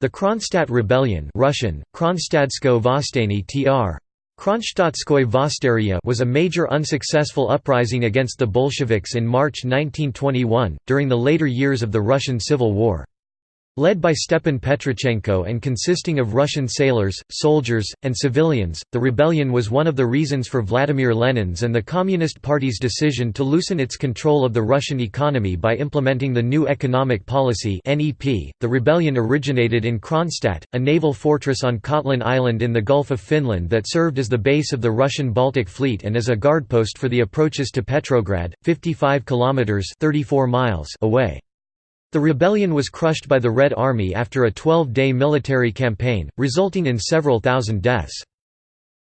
The Kronstadt Rebellion Russian, tr. was a major unsuccessful uprising against the Bolsheviks in March 1921, during the later years of the Russian Civil War. Led by Stepan Petrichenko and consisting of Russian sailors, soldiers, and civilians, the rebellion was one of the reasons for Vladimir Lenin's and the Communist Party's decision to loosen its control of the Russian economy by implementing the New Economic Policy (NEP). The rebellion originated in Kronstadt, a naval fortress on Kotlin Island in the Gulf of Finland that served as the base of the Russian Baltic Fleet and as a guardpost for the approaches to Petrograd, 55 kilometers (34 miles) away. The rebellion was crushed by the Red Army after a 12-day military campaign, resulting in several thousand deaths.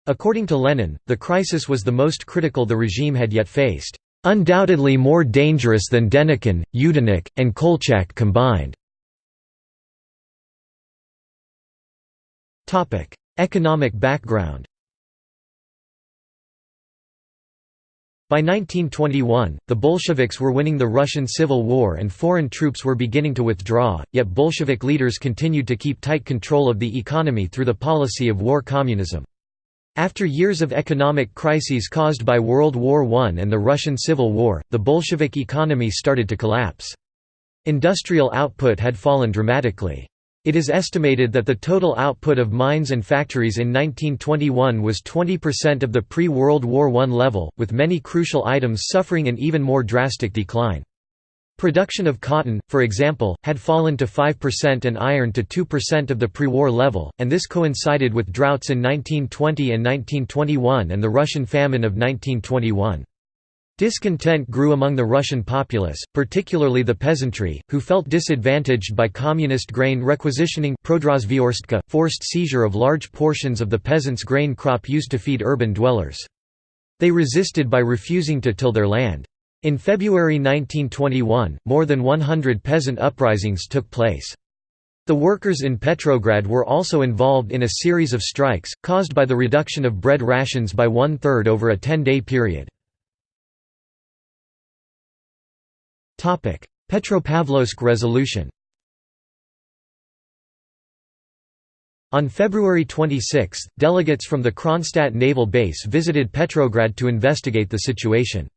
According to Lenin, the crisis was the most critical the regime had yet faced, "...undoubtedly more dangerous than Denikin, Yudenich, and Kolchak combined." Economic background By 1921, the Bolsheviks were winning the Russian Civil War and foreign troops were beginning to withdraw, yet Bolshevik leaders continued to keep tight control of the economy through the policy of war communism. After years of economic crises caused by World War I and the Russian Civil War, the Bolshevik economy started to collapse. Industrial output had fallen dramatically. It is estimated that the total output of mines and factories in 1921 was 20% of the pre-World War I level, with many crucial items suffering an even more drastic decline. Production of cotton, for example, had fallen to 5% and iron to 2% of the pre-war level, and this coincided with droughts in 1920 and 1921 and the Russian famine of 1921. Discontent grew among the Russian populace, particularly the peasantry, who felt disadvantaged by communist grain requisitioning forced seizure of large portions of the peasants' grain crop used to feed urban dwellers. They resisted by refusing to till their land. In February 1921, more than 100 peasant uprisings took place. The workers in Petrograd were also involved in a series of strikes, caused by the reduction of bread rations by one-third over a 10-day period. Petropavlovsk Resolution On February 26, delegates from the Kronstadt naval base visited Petrograd to investigate the situation.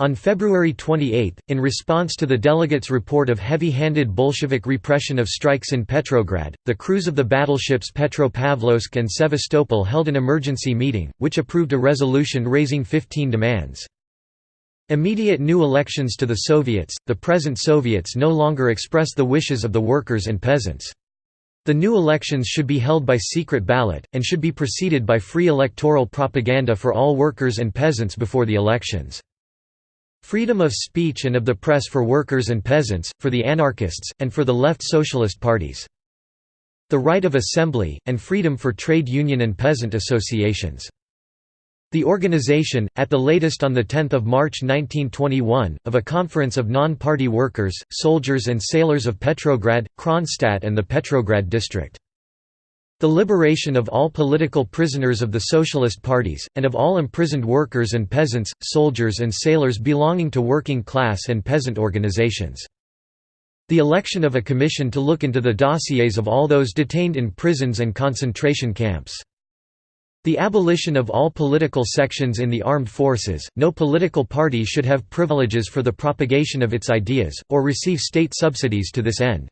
On February 28, in response to the delegates' report of heavy-handed Bolshevik repression of strikes in Petrograd, the crews of the battleships Petropavlovsk and Sevastopol held an emergency meeting, which approved a resolution raising 15 demands. Immediate new elections to the Soviets, the present Soviets no longer express the wishes of the workers and peasants. The new elections should be held by secret ballot, and should be preceded by free electoral propaganda for all workers and peasants before the elections. Freedom of speech and of the press for workers and peasants, for the anarchists, and for the left socialist parties. The right of assembly, and freedom for trade union and peasant associations. The organization, at the latest on 10 March 1921, of a conference of non-party workers, soldiers and sailors of Petrograd, Kronstadt and the Petrograd district. The liberation of all political prisoners of the socialist parties, and of all imprisoned workers and peasants, soldiers and sailors belonging to working class and peasant organizations. The election of a commission to look into the dossiers of all those detained in prisons and concentration camps. The abolition of all political sections in the armed forces, no political party should have privileges for the propagation of its ideas, or receive state subsidies to this end.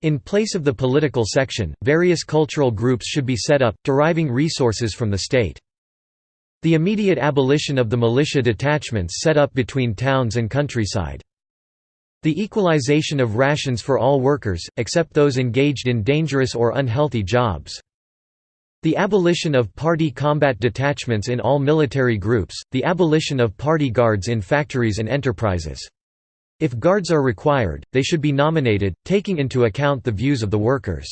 In place of the political section, various cultural groups should be set up, deriving resources from the state. The immediate abolition of the militia detachments set up between towns and countryside. The equalization of rations for all workers, except those engaged in dangerous or unhealthy jobs. The abolition of party combat detachments in all military groups, the abolition of party guards in factories and enterprises. If guards are required, they should be nominated, taking into account the views of the workers.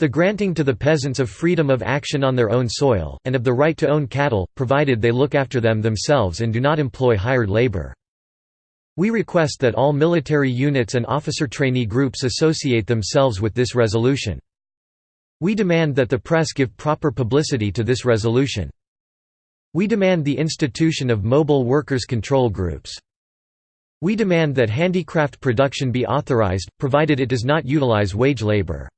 The granting to the peasants of freedom of action on their own soil, and of the right to own cattle, provided they look after them themselves and do not employ hired labor. We request that all military units and officer trainee groups associate themselves with this resolution. We demand that the press give proper publicity to this resolution. We demand the institution of mobile workers' control groups. We demand that handicraft production be authorized, provided it does not utilize wage labor.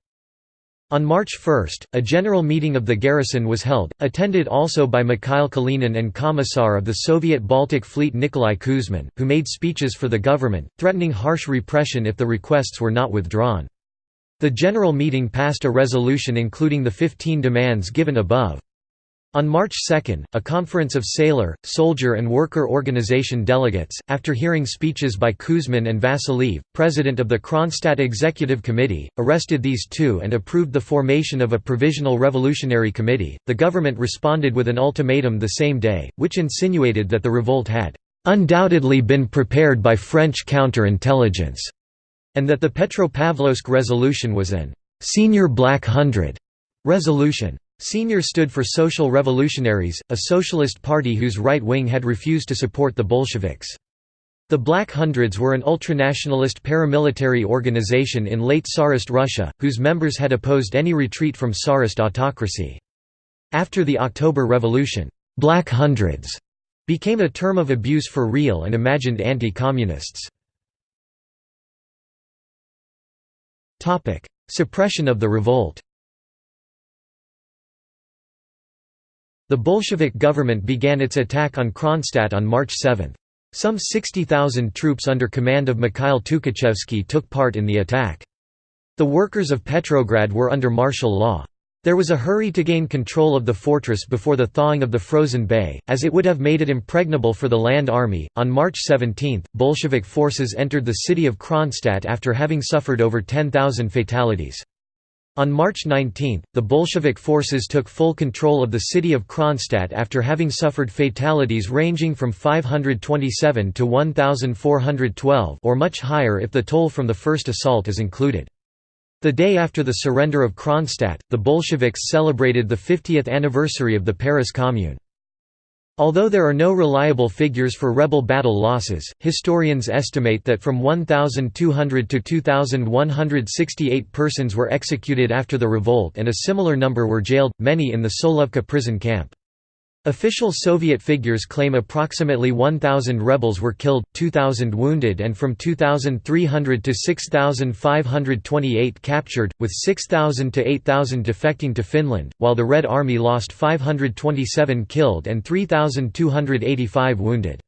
On March 1, a general meeting of the garrison was held, attended also by Mikhail Kalinin and Commissar of the Soviet Baltic Fleet Nikolai Kuzmin, who made speeches for the government, threatening harsh repression if the requests were not withdrawn. The general meeting passed a resolution including the 15 demands given above. On March 2, a conference of sailor, soldier and worker organization delegates, after hearing speeches by Kuzmin and Vasiliev, president of the Kronstadt Executive Committee, arrested these two and approved the formation of a Provisional Revolutionary Committee. The government responded with an ultimatum the same day, which insinuated that the revolt had undoubtedly been prepared by French counterintelligence, and that the Petropavlovsk resolution was an SR Black Hundred resolution. SR stood for Social Revolutionaries, a socialist party whose right wing had refused to support the Bolsheviks. The Black Hundreds were an ultranationalist paramilitary organization in late Tsarist Russia, whose members had opposed any retreat from Tsarist autocracy. After the October Revolution, «Black Hundreds» became a term of abuse for real and imagined anti-communists. Suppression of the revolt The Bolshevik government began its attack on Kronstadt on March 7. Some 60,000 troops under command of Mikhail Tukhachevsky took part in the attack. The workers of Petrograd were under martial law. There was a hurry to gain control of the fortress before the thawing of the frozen bay, as it would have made it impregnable for the land army. On March 17, Bolshevik forces entered the city of Kronstadt after having suffered over 10,000 fatalities. On March 19, the Bolshevik forces took full control of the city of Kronstadt after having suffered fatalities ranging from 527 to 1,412 or much higher if the toll from the first assault is included. The day after the surrender of Kronstadt, the Bolsheviks celebrated the 50th anniversary of the Paris Commune. Although there are no reliable figures for rebel battle losses, historians estimate that from 1,200 to 2,168 persons were executed after the revolt and a similar number were jailed, many in the Solovki prison camp. Official Soviet figures claim approximately 1,000 rebels were killed, 2,000 wounded and from 2,300 to 6,528 captured, with 6,000 to 8,000 defecting to Finland, while the Red Army lost 527 killed and 3,285 wounded.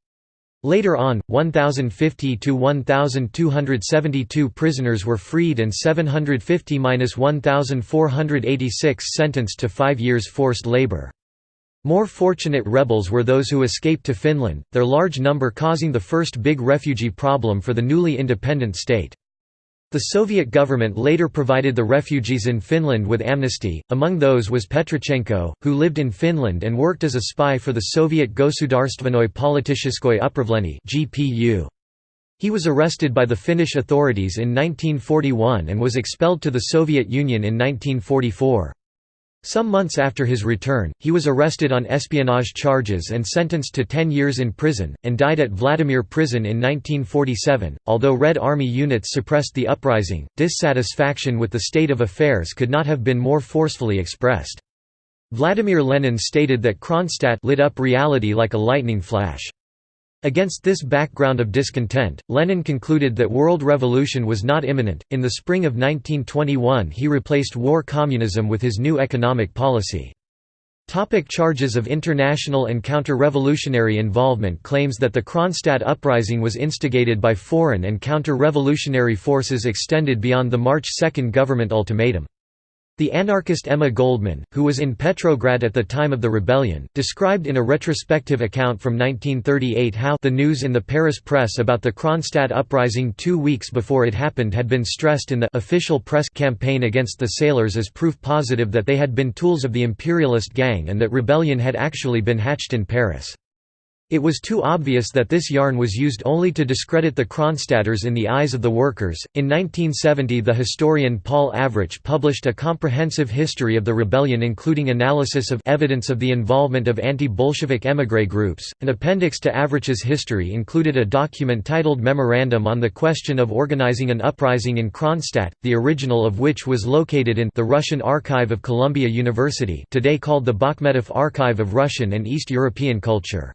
Later on, 1,050 to 1,272 prisoners were freed and 750–1,486 sentenced to five years forced labor. More fortunate rebels were those who escaped to Finland, their large number causing the first big refugee problem for the newly independent state. The Soviet government later provided the refugees in Finland with amnesty, among those was Petrichenko, who lived in Finland and worked as a spy for the Soviet Gosudarstvennoye Politicheskoye Upravlenie He was arrested by the Finnish authorities in 1941 and was expelled to the Soviet Union in 1944. Some months after his return, he was arrested on espionage charges and sentenced to 10 years in prison, and died at Vladimir Prison in 1947. Although Red Army units suppressed the uprising, dissatisfaction with the state of affairs could not have been more forcefully expressed. Vladimir Lenin stated that Kronstadt lit up reality like a lightning flash. Against this background of discontent, Lenin concluded that world revolution was not imminent. In the spring of 1921, he replaced war communism with his new economic policy. Topic charges of international and counter-revolutionary involvement claims that the Kronstadt uprising was instigated by foreign and counter-revolutionary forces extended beyond the March 2 government ultimatum. The anarchist Emma Goldman, who was in Petrograd at the time of the rebellion, described in a retrospective account from 1938 how the news in the Paris press about the Kronstadt uprising two weeks before it happened had been stressed in the official press campaign against the sailors as proof positive that they had been tools of the imperialist gang and that rebellion had actually been hatched in Paris. It was too obvious that this yarn was used only to discredit the Kronstadters in the eyes of the workers. In 1970, the historian Paul Avrich published a comprehensive history of the rebellion, including analysis of evidence of the involvement of anti Bolshevik emigre groups. An appendix to Avrich's history included a document titled Memorandum on the Question of Organizing an Uprising in Kronstadt, the original of which was located in the Russian Archive of Columbia University, today called the Bakhmeteff Archive of Russian and East European Culture.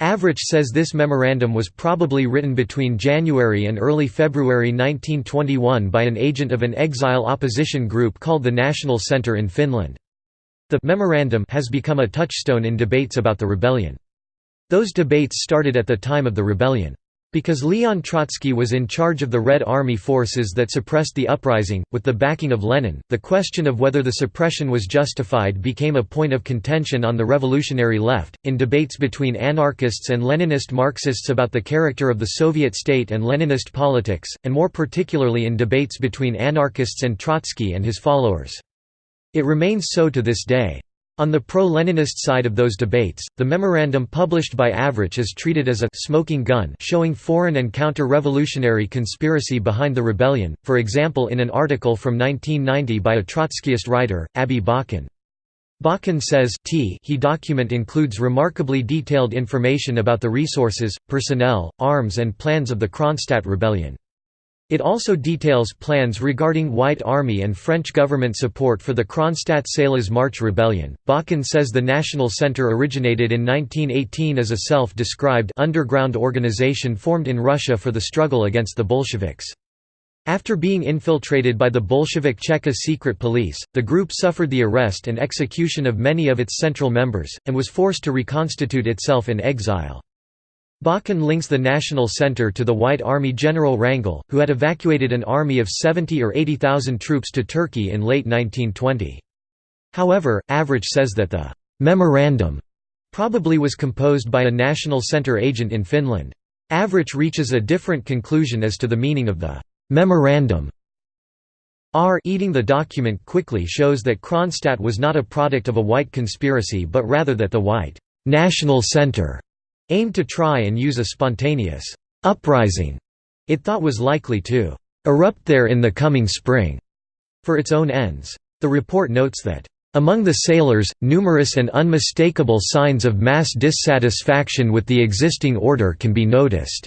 Avrich says this memorandum was probably written between January and early February 1921 by an agent of an exile opposition group called the National Centre in Finland. The «memorandum» has become a touchstone in debates about the rebellion. Those debates started at the time of the rebellion. Because Leon Trotsky was in charge of the Red Army forces that suppressed the uprising, with the backing of Lenin, the question of whether the suppression was justified became a point of contention on the revolutionary left, in debates between anarchists and Leninist Marxists about the character of the Soviet state and Leninist politics, and more particularly in debates between anarchists and Trotsky and his followers. It remains so to this day. On the pro-Leninist side of those debates, the memorandum published by Avrich is treated as a «smoking gun» showing foreign and counter-revolutionary conspiracy behind the rebellion, for example in an article from 1990 by a Trotskyist writer, Abbie Bakan. Bakan says T he document includes remarkably detailed information about the resources, personnel, arms and plans of the Kronstadt rebellion. It also details plans regarding White Army and French government support for the Kronstadt Salish March rebellion. Bakan says the National Center originated in 1918 as a self described underground organization formed in Russia for the struggle against the Bolsheviks. After being infiltrated by the Bolshevik Cheka secret police, the group suffered the arrest and execution of many of its central members, and was forced to reconstitute itself in exile. Bakan links the National Center to the White Army General Wrangel, who had evacuated an army of 70 or 80,000 troops to Turkey in late 1920. However, Avrich says that the «memorandum» probably was composed by a National Center agent in Finland. Avrich reaches a different conclusion as to the meaning of the «memorandum». R eating the document quickly shows that Kronstadt was not a product of a white conspiracy but rather that the white «National Center» aimed to try and use a spontaneous uprising it thought was likely to erupt there in the coming spring for its own ends. The report notes that among the sailors, numerous and unmistakable signs of mass dissatisfaction with the existing order can be noticed."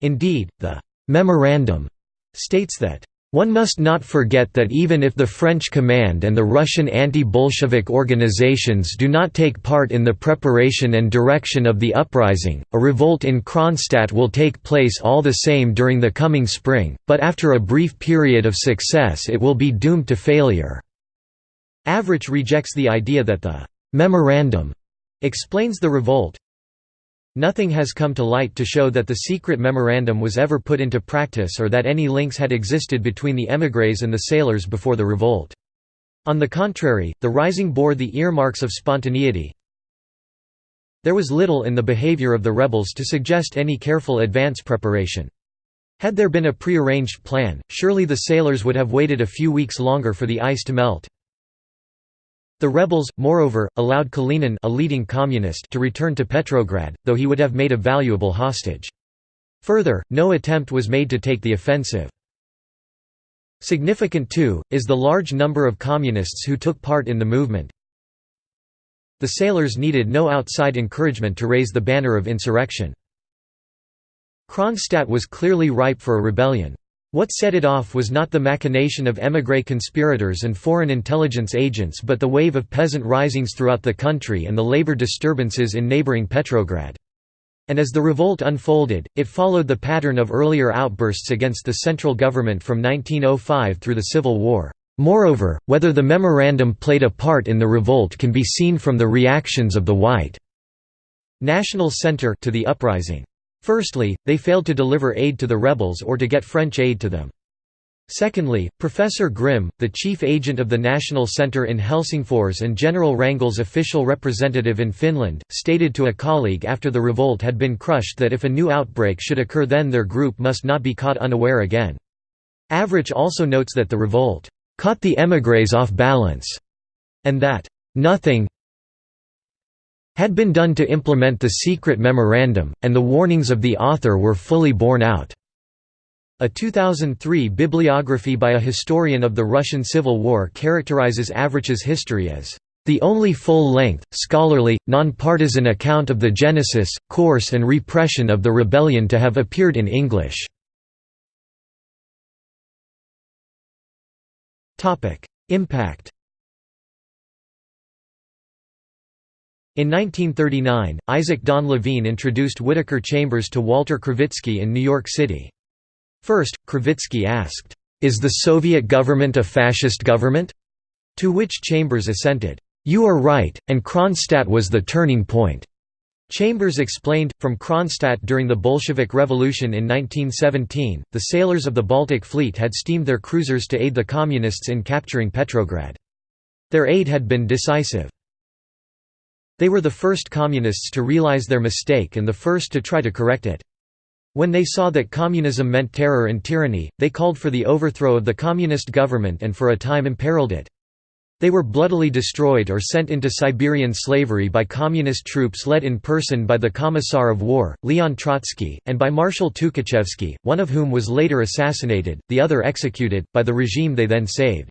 Indeed, the «memorandum» states that one must not forget that even if the French command and the Russian anti-Bolshevik organizations do not take part in the preparation and direction of the uprising, a revolt in Kronstadt will take place all the same during the coming spring, but after a brief period of success it will be doomed to failure. Avrich rejects the idea that the «memorandum» explains the revolt, Nothing has come to light to show that the secret memorandum was ever put into practice or that any links had existed between the émigrés and the sailors before the revolt. On the contrary, the rising bore the earmarks of spontaneity. There was little in the behavior of the rebels to suggest any careful advance preparation. Had there been a prearranged plan, surely the sailors would have waited a few weeks longer for the ice to melt. The rebels, moreover, allowed Kalinin a leading communist to return to Petrograd, though he would have made a valuable hostage. Further, no attempt was made to take the offensive. Significant too, is the large number of communists who took part in the movement. The sailors needed no outside encouragement to raise the banner of insurrection. Kronstadt was clearly ripe for a rebellion. What set it off was not the machination of émigré conspirators and foreign intelligence agents but the wave of peasant risings throughout the country and the labor disturbances in neighboring Petrograd. And as the revolt unfolded, it followed the pattern of earlier outbursts against the central government from 1905 through the Civil War. Moreover, whether the memorandum played a part in the revolt can be seen from the reactions of the White National Center to the uprising. Firstly, they failed to deliver aid to the rebels or to get French aid to them. Secondly, Professor Grimm, the chief agent of the National Centre in Helsingfors and General Wrangel's official representative in Finland, stated to a colleague after the revolt had been crushed that if a new outbreak should occur then their group must not be caught unaware again. Avrich also notes that the revolt caught the émigrés off balance, and that nothing, had been done to implement the secret memorandum, and the warnings of the author were fully borne out. A 2003 bibliography by a historian of the Russian Civil War characterizes Avrich's history as the only full-length, scholarly, non-partisan account of the genesis, course and repression of the rebellion to have appeared in English. Impact In 1939, Isaac Don Levine introduced Whittaker Chambers to Walter Krivitsky in New York City. First, Krivitsky asked, "'Is the Soviet government a fascist government?' To which Chambers assented, "'You are right, and Kronstadt was the turning point.'" Chambers explained, from Kronstadt during the Bolshevik Revolution in 1917, the sailors of the Baltic Fleet had steamed their cruisers to aid the Communists in capturing Petrograd. Their aid had been decisive. They were the first Communists to realize their mistake and the first to try to correct it. When they saw that communism meant terror and tyranny, they called for the overthrow of the communist government and for a time imperiled it. They were bloodily destroyed or sent into Siberian slavery by communist troops led in person by the Commissar of War, Leon Trotsky, and by Marshal Tukhachevsky, one of whom was later assassinated, the other executed, by the regime they then saved.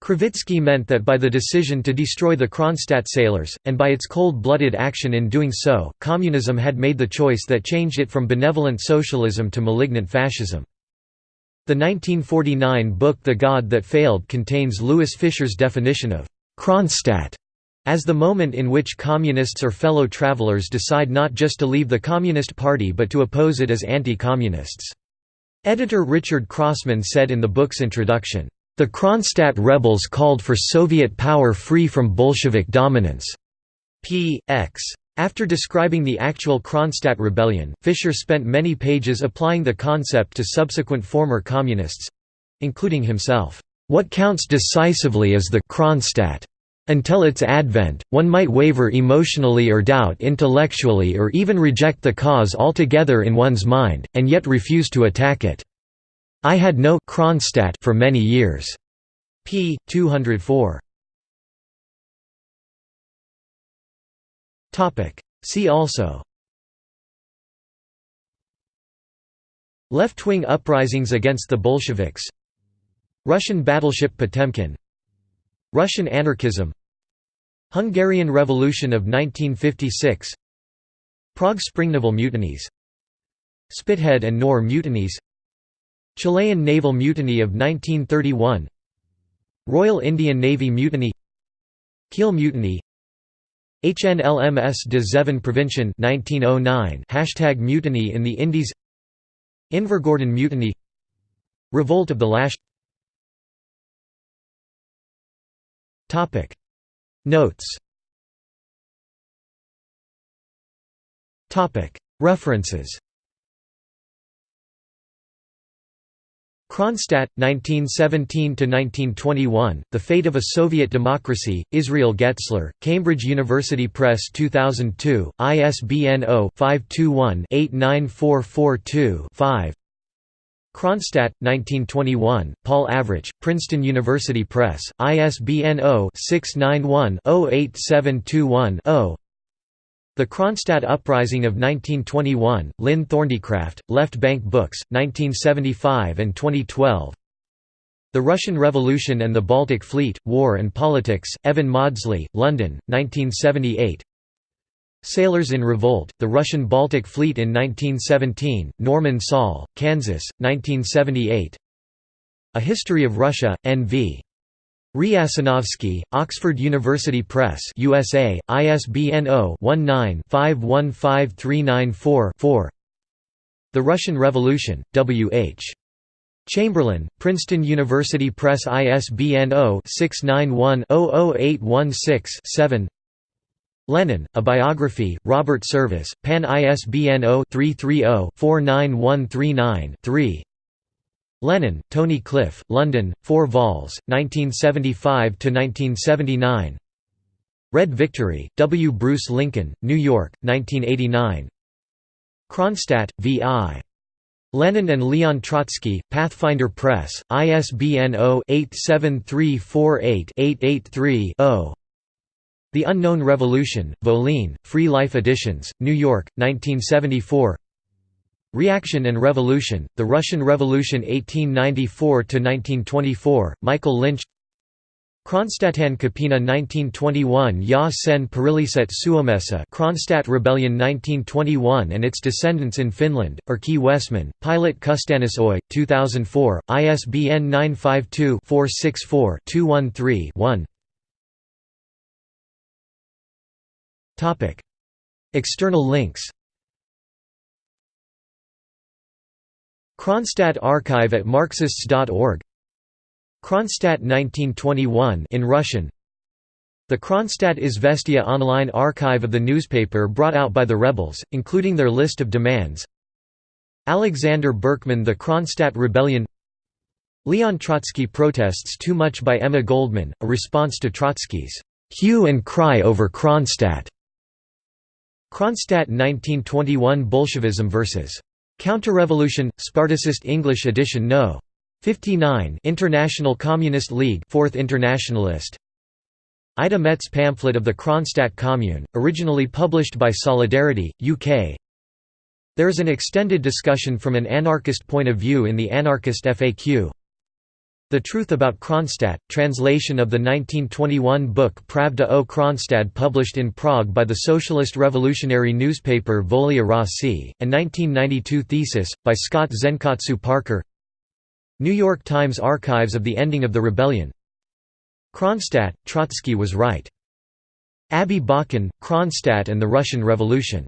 Krivitsky meant that by the decision to destroy the Kronstadt sailors, and by its cold-blooded action in doing so, communism had made the choice that changed it from benevolent socialism to malignant fascism. The 1949 book The God That Failed contains Louis Fischer's definition of «Kronstadt» as the moment in which communists or fellow travelers decide not just to leave the Communist Party but to oppose it as anti-communists. Editor Richard Crossman said in the book's introduction, the Kronstadt rebels called for Soviet power free from Bolshevik dominance. P. X. After describing the actual Kronstadt rebellion, Fischer spent many pages applying the concept to subsequent former communists—including himself. What counts decisively is the Kronstadt. Until its advent, one might waver emotionally or doubt intellectually or even reject the cause altogether in one's mind, and yet refuse to attack it. I had no Kronstadt for many years. p. 204. Topic. See also. Left-wing uprisings against the Bolsheviks. Russian battleship Potemkin. Russian anarchism. Hungarian Revolution of 1956. Prague Spring naval mutinies. Spithead and Nore mutinies. Chilean naval mutiny of 1931 Royal Indian Navy mutiny. Kiel mutiny. HNLMS de Zeven Provinciën 1909 Hashtag mutiny in the Indies. Invergordon mutiny. Revolt of the Lash. Topic. Notes. Topic. References Kronstadt, 1917–1921, The Fate of a Soviet Democracy, Israel Getzler, Cambridge University Press 2002, ISBN 0-521-89442-5 Kronstadt, 1921, Paul Avrich, Princeton University Press, ISBN 0-691-08721-0 the Kronstadt Uprising of 1921, Lynn Thornycraft, Left Bank Books, 1975 and 2012 The Russian Revolution and the Baltic Fleet, War and Politics, Evan Mawdsley, London, 1978 Sailors in Revolt, The Russian Baltic Fleet in 1917, Norman Saul, Kansas, 1978 A History of Russia, N.V. Riasanovsky, Oxford University Press USA, ISBN 0-19-515394-4 The Russian Revolution, W. H. Chamberlin, Princeton University Press ISBN 0-691-00816-7 Lenin, A Biography, Robert Service, Pan ISBN 0-330-49139-3 Lenin, Tony Cliff, London, 4 vols, 1975–1979 Red Victory, W. Bruce Lincoln, New York, 1989 Kronstadt, V.I. Lenin and Leon Trotsky, Pathfinder Press, ISBN 0-87348-883-0 The Unknown Revolution, Voline, Free Life Editions, New York, 1974 Reaction and Revolution, The Russian Revolution 1894–1924, Michael Lynch Kronstadtin Kapina 1921 Ya sen Periliset Suomessa Kronstadt Rebellion 1921 and its descendants in Finland, Erkki Westman, Pilot Kustannus Oy, 2004, ISBN 952-464-213-1 External links Kronstadt archive at Marxists.org Kronstadt 1921 in Russian The Kronstadt Izvestia online archive of the newspaper brought out by the rebels, including their list of demands Alexander Berkman The Kronstadt Rebellion Leon Trotsky protests too much by Emma Goldman, a response to Trotsky's hue and cry over Kronstadt. Kronstadt 1921 Bolshevism vs. Counterrevolution, Spartacist English edition No. 59 International Communist League 4th Internationalist. Ida Mett pamphlet of the Kronstadt Commune, originally published by Solidarity, UK There is an extended discussion from an anarchist point of view in the Anarchist FAQ the Truth About Kronstadt, translation of the 1921 book Pravda o Kronstadt published in Prague by the socialist revolutionary newspaper Volia Rossii, and 1992 thesis, by Scott Zenkatsu Parker. New York Times Archives of the Ending of the Rebellion. Kronstadt, Trotsky was right. Abbie Bakan, Kronstadt and the Russian Revolution